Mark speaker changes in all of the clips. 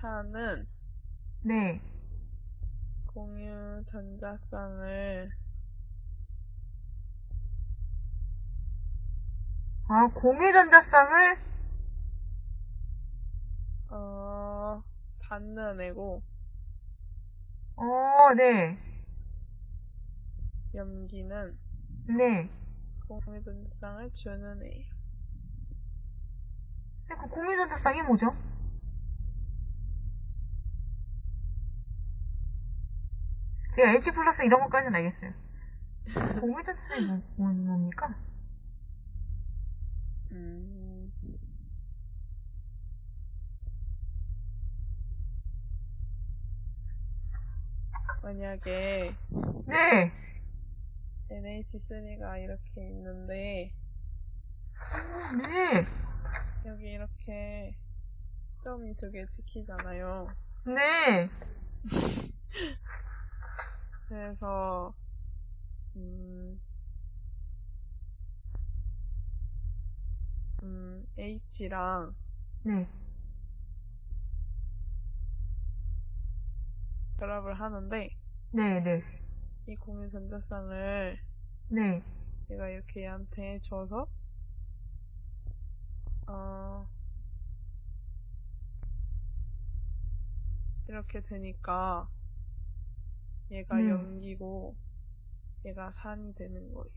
Speaker 1: 타는
Speaker 2: 네.
Speaker 1: 공유 전자쌍을
Speaker 2: 아, 공유 전자쌍을,
Speaker 1: 어, 받는 애고
Speaker 2: 어, 네.
Speaker 1: 염기는
Speaker 2: 네.
Speaker 1: 공유 전자쌍을 주는 애예요.
Speaker 2: 근데 그 공유 전자쌍이 뭐죠? 제가 H 플러스 이런 것까지는 알겠어요. 공유전자쌍이 뭐, 뭐, 뭡니까?
Speaker 1: 음, 만약에
Speaker 2: 네.
Speaker 1: NH3가 이렇게 있는데
Speaker 2: 네.
Speaker 1: 여기 이렇게 점이 두 개 찍히잖아요.
Speaker 2: 네.
Speaker 1: 그래서 음, 음, H랑
Speaker 2: 네.
Speaker 1: 결합을 하는데
Speaker 2: 네, 네.
Speaker 1: 이 공유 전자쌍을
Speaker 2: 네.
Speaker 1: 얘가 이렇게 얘한테 줘서 어 이렇게 되니까 얘가
Speaker 2: 음.
Speaker 1: 염기고 얘가 산이 되는 거예요.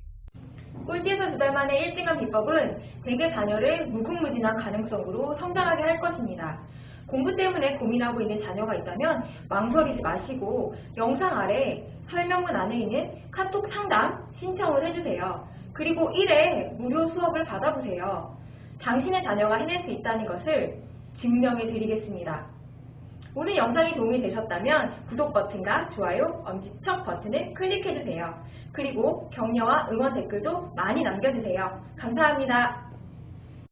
Speaker 3: 꼴찌에서 두 달 만에 1등한 비법은 대개 자녀를 무궁무진한 가능성으로 성장하게 할 것입니다. 공부 때문에 고민하고 있는 자녀가 있다면 망설이지 마시고 영상 아래 설명문 안에 있는 카톡 상담 신청을 해주세요. 그리고 1회 무료 수업을 받아보세요. 당신의 자녀가 해낼 수 있다는 것을 증명해 드리겠습니다. 오늘 영상이 도움이 되셨다면 구독 버튼과 좋아요, 엄지척 버튼을 클릭해주세요. 그리고 격려와 응원 댓글도 많이 남겨주세요. 감사합니다.